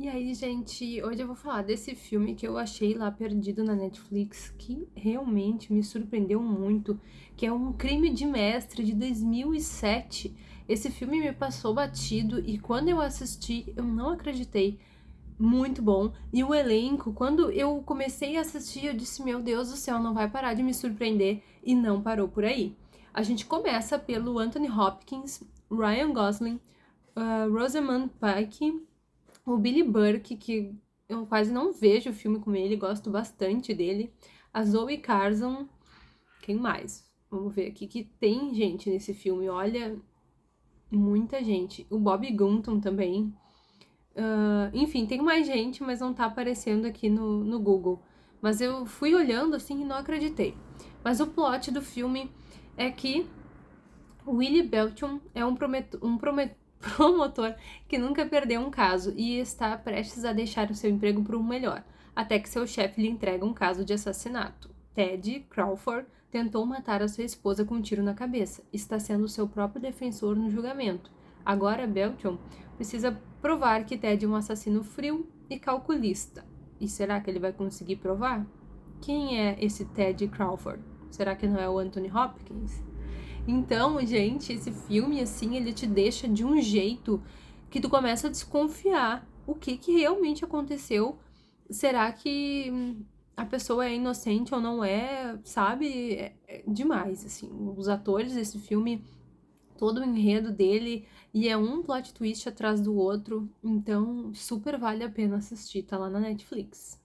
E aí, gente, hoje eu vou falar desse filme que eu achei lá perdido na Netflix, que realmente me surpreendeu muito, que é um crime de mestre de 2007. Esse filme me passou batido e quando eu assisti, eu não acreditei. Muito bom. E o elenco, quando eu comecei a assistir, eu disse: Meu Deus do céu, não vai parar de me surpreender. E não parou por aí. A gente começa pelo Anthony Hopkins, Ryan Gosling, uh, Rosamund Pike o Billy Burke, que eu quase não vejo o filme com ele, gosto bastante dele. A Zoe Carson, quem mais? Vamos ver aqui que tem gente nesse filme, olha, muita gente. O Bob Gunton também. Uh, enfim, tem mais gente, mas não tá aparecendo aqui no, no Google. Mas eu fui olhando assim e não acreditei. Mas o plot do filme é que Willie Belton é um, promet um promet promotor que nunca perdeu um caso e está prestes a deixar o seu emprego por um melhor, até que seu chefe lhe entrega um caso de assassinato. Ted Crawford tentou matar a sua esposa com um tiro na cabeça. Está sendo seu próprio defensor no julgamento. Agora Belton precisa provar que Ted é um assassino frio e calculista. E será que ele vai conseguir provar? Quem é esse Ted Crawford? Será que não é o Anthony Hopkins? Então, gente, esse filme, assim, ele te deixa de um jeito que tu começa a desconfiar o que, que realmente aconteceu. Será que a pessoa é inocente ou não é, sabe? É, é demais, assim. Os atores desse filme, todo o enredo dele, e é um plot twist atrás do outro. Então, super vale a pena assistir, tá lá na Netflix.